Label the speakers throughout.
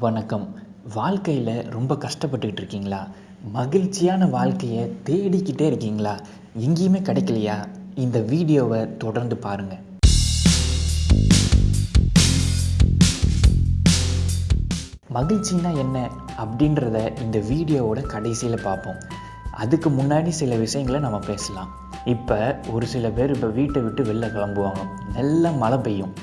Speaker 1: வணக்கம். வாழ்க்கையில் ரொம்ப கஷ்டப்பட்டுக்கிட்டு இருக்கீங்களா? மகிழ்ச்சியான வாழ்க்கையை தேடிக்கிட்டே இருக்கீங்களா? எங்கேயுமே கிடைக்கலையா? இந்த வீடியோவை தொடர்ந்து பாருங்கள் மகிழ்ச்சின்னா என்ன? அப்படின்றத இந்த வீடியோவோட கடைசியில் பார்ப்போம். அதுக்கு முன்னாடி சில விஷயங்களை நம்ம பேசலாம். இப்போ ஒரு சில பேர் இப்போ வீட்டை விட்டு வெளில கிளம்புவாங்க. நல்லா மழை பெய்யும்.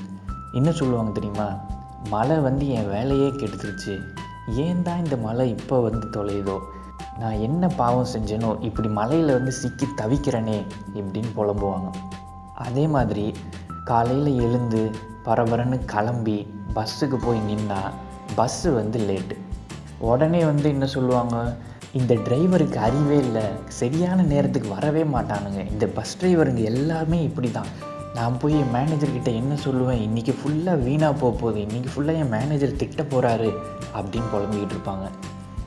Speaker 1: என்ன சொல்லுவாங்க தெரியுமா? மழை வந்து என் வேலையே கெடுத்துருச்சு. ஏன் தான் இந்த மழை இப்போ வந்து தொலையுதோ? நான் என்ன பாவம் செஞ்சேனோ இப்படி மலையில் வந்து சிக்கி தவிக்கிறேனே இப்படின்னு புலம்புவாங்க. அதே மாதிரி காலையில் எழுந்து பரபரன்னு கிளம்பி பஸ்ஸுக்கு போய் நின்னா பஸ்ஸு வந்து லேட்டு. உடனே வந்து என்ன சொல்லுவாங்க? இந்த டிரைவருக்கு அறிவே இல்லை. சரியான நேரத்துக்கு வரவே மாட்டானுங்க. இந்த பஸ் டிரைவருங்க எல்லாமே இப்படி தான் நான் போய் என் மேனேஜர்கிட்ட என்ன சொல்லுவேன்? இன்றைக்கி ஃபுல்லாக வீணாக போக போகுது. இன்றைக்கி ஃபுல்லாக என் மேனேஜர் திட்ட போகிறாரு அப்படின்னு புலம்பிக்கிட்டு இருப்பாங்க.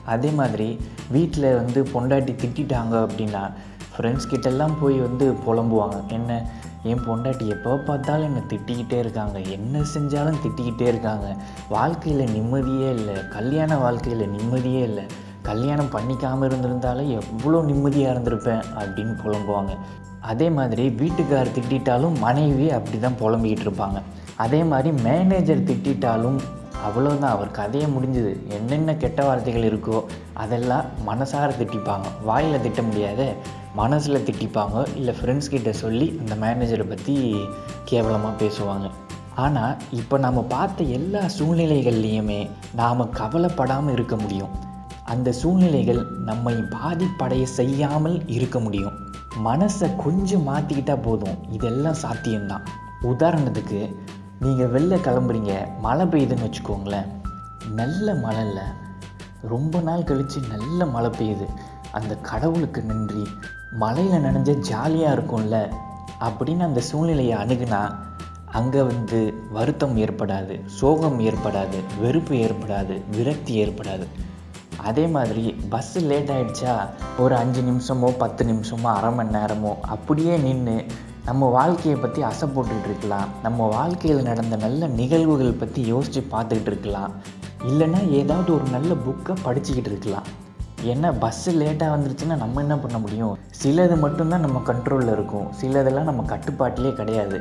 Speaker 1: அதே மாதிரி வீட்டில் வந்து பொண்டாட்டி திட்டிட்டாங்க அப்படின்னா ஃப்ரெண்ட்ஸ் கிட்டெல்லாம் போய் வந்து புலம்புவாங்க. என்ன? என் பொண்டாட்டி எப்போ பார்த்தாலும் என்னை திட்டிக்கிட்டே இருக்காங்க. என்ன செஞ்சாலும் திட்டிக்கிட்டே இருக்காங்க. வாழ்க்கையில் நிம்மதியே இல்லை. கல்யாண வாழ்க்கையில் நிம்மதியே இல்லை. கல்யாணம் பண்ணிக்காமல் இருந்திருந்தாலும் எவ்வளோ நிம்மதியாக இருந்திருப்பேன் அப்படின்னு புலம்புவாங்க. அதே மாதிரி வீட்டுக்கார் திட்டிட்டாலும் மனைவி அப்படி தான் புலம்பிக்கிட்டு இருப்பாங்க. அதே மாதிரி மேனேஜர் திட்டிட்டாலும் அவ்வளோதான் அவர் கதையை முடிஞ்சுது. என்னென்ன கெட்ட வார்த்தைகள் இருக்கோ அதெல்லாம் மனசார திட்டிப்பாங்க. வாயில் திட்ட முடியாத மனசில் திட்டிப்பாங்க. இல்லை ஃப்ரெண்ட்ஸ் கிட்ட சொல்லி அந்த மேனேஜரை பற்றி கேவலமாக பேசுவாங்க. ஆனால் இப்போ நம்ம பார்த்த எல்லா சூழ்நிலைகள்லேயுமே நாம் கவலைப்படாமல் இருக்க முடியும். அந்த சூழ்நிலைகள் நம்மை பாதிப்படைய செய்யாமல் இருக்க முடியும். மனசை கொஞ்சம் மாற்றிக்கிட்டால் போதும். இதெல்லாம் சாத்தியம்தான். உதாரணத்துக்கு நீங்கள் வெளில கிளம்புறீங்க. மழை பெய்யுதுன்னு வச்சுக்கோங்களேன். நல்ல மழை இல்லை ரொம்ப நாள் கழித்து நல்ல மழை பெய்யுது. அந்த கடவுளுக்கு நன்றி. மழையில் நனைஞ்ச ஜாலியாக இருக்கும்ல? அப்படின்னு அந்த சூழ்நிலையை அணுகுனா அங்கே வந்து வருத்தம் ஏற்படாது. சோகம் ஏற்படாது. வெறுப்பு ஏற்படாது. விரக்தி ஏற்படாது. அதே மாதிரி பஸ்ஸு லேட் ஆகிடுச்சா ஒரு அஞ்சு நிமிஷமோ பத்து நிமிஷமோ அரை மணி நேரமோ அப்படியே நின்று நம்ம வாழ்க்கையை பற்றி அசை போட்டுக்கிட்டு இருக்கலாம். நம்ம வாழ்க்கையில் நடந்த நல்ல நிகழ்வுகள் பற்றி யோசித்து பார்த்துக்கிட்டு இருக்கலாம். இல்லைன்னா ஏதாவது ஒரு நல்ல புக்கை படிச்சுக்கிட்டு இருக்கலாம். ஏன்னா பஸ்ஸு லேட்டாக வந்துருச்சுன்னா நம்ம என்ன பண்ண முடியும்? சிலது மட்டும்தான் நம்ம கண்ட்ரோலில் இருக்கும். சிலதெல்லாம் நம்ம கட்டுப்பாட்டிலே கிடையாது.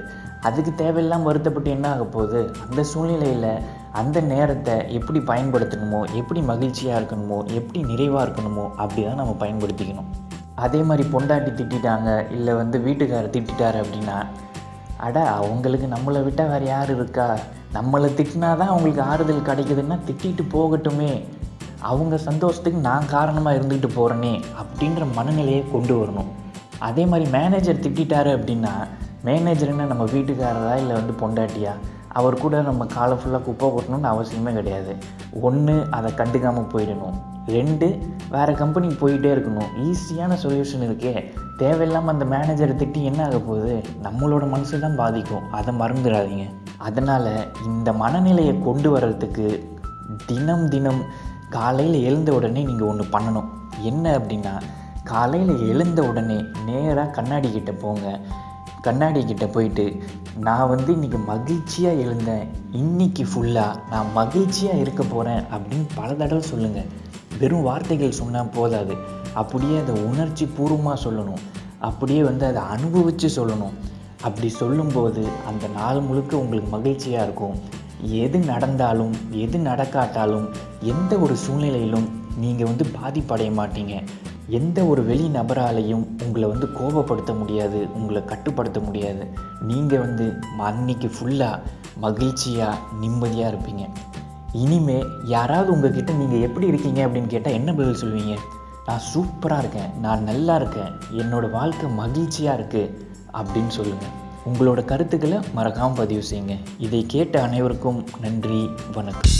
Speaker 1: அதுக்கு தேவையில்லாமல் வருத்தப்பட்டு என்ன ஆக போகுது? அந்த சூழ்நிலையில் அந்த நேரத்தை எப்படி பயன்படுத்தணுமோ எப்படி மகிழ்ச்சியாக இருக்கணுமோ எப்படி நிறைவாக இருக்கணுமோ அப்படி தான் நம்ம பயன்படுத்திக்கணும். அதே மாதிரி பொண்டாட்டி திட்டாங்க இல்லை வந்து வீட்டுக்காரர் திட்டாரு அப்படின்னா அட அவங்களுக்கு நம்மளை விட்டால் வேறு யார் இருக்கா? நம்மளை திட்டினா தான் அவங்களுக்கு ஆறுதல் கிடைக்குதுன்னா திட்டிட்டு போகட்டுமே. அவங்க சந்தோஷத்துக்கு நான் காரணமாக இருந்துக்கிட்டு போகிறேனே அப்படின்ற மனநிலையை கொண்டு வரணும். அதே மாதிரி மேனேஜர் திட்டாரு அப்படின்னா மேனேஜர் என்ன நம்ம வீட்டுக்காரரா இல்லை வந்து பொண்டாட்டியா? அவர் கூட நம்ம காலை ஃபுல்லாக குப்பை கொட்டணும்னு அவசியமே கிடையாது. ஒன்று அதை கண்டுக்காமல் போயிடணும். ரெண்டு வேறு கம்பெனிக்கு போயிட்டே இருக்கணும். ஈஸியான சொல்யூஷன் இருக்கே. தேவையில்லாமல் அந்த மேனேஜரை திட்டி என்ன ஆக போகுது? நம்மளோட மனசு தான் பாதிக்கும். அதை மறந்துடாதீங்க. அதனால் இந்த மனநிலையை கொண்டு வர்றதுக்கு தினம் தினம் காலையில் எழுந்த உடனே நீங்கள் ஒன்று பண்ணணும். என்ன அப்படின்னா காலையில் எழுந்த உடனே நேராக கண்ணாடி கிட்டே போங்க. கண்ணாடி கிட்ட போயிட்டு நான் வந்து இன்றைக்கி மகிழ்ச்சியாக எழுந்தேன். இன்றைக்கி ஃபுல்லாக நான் மகிழ்ச்சியாக இருக்க போகிறேன் அப்படின்னு பல தடவை சொல்லுங்கள் வெறும் வார்த்தைகள் சொன்னால் போதாது. அப்படியே அதை உணர்ச்சி பூர்வமாக சொல்லணும். அப்படியே வந்து அதை அனுபவித்து சொல்லணும். அப்படி சொல்லும்போது அந்த நாள் முழுக்க உங்களுக்கு மகிழ்ச்சியாக இருக்கும். எது நடந்தாலும் எது நடக்காட்டாலும் எந்த ஒரு சூழ்நிலையிலும் நீங்கள் வந்து பாதிப்படைய மாட்டீங்க. எந்த ஒரு வெளி நபராலையும் உங்களை வந்து கோபப்படுத்த முடியாது உங்களை கட்டுப்படுத்த முடியாது. நீங்கள் வந்து அன்னைக்கு ஃபுல்லாக மகிழ்ச்சியாக நிம்மதியாக இருப்பீங்க. இனிமே யாராவது உங்ககிட்ட நீங்கள் எப்படி இருக்கீங்க அப்படின்னு கேட்டால் என்ன பதில் சொல்லுவீங்க? நான் சூப்பராக இருக்கேன் நான் நல்லா இருக்கேன் என்னோடய வாழ்க்கை மகிழ்ச்சியாக இருக்குது அப்படின்னு சொல்லுங்கள் உங்களோட கருத்துக்களை மறக்காமல் பதிவு செய்யுங்க. இதை கேட்ட அனைவருக்கும் நன்றி வணக்கம்.